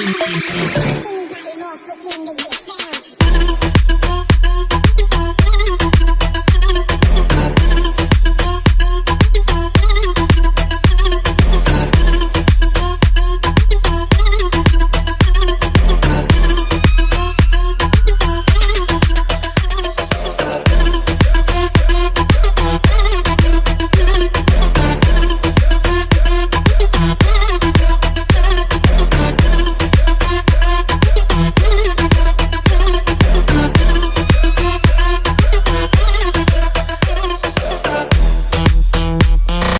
Anybody who's looking to get down?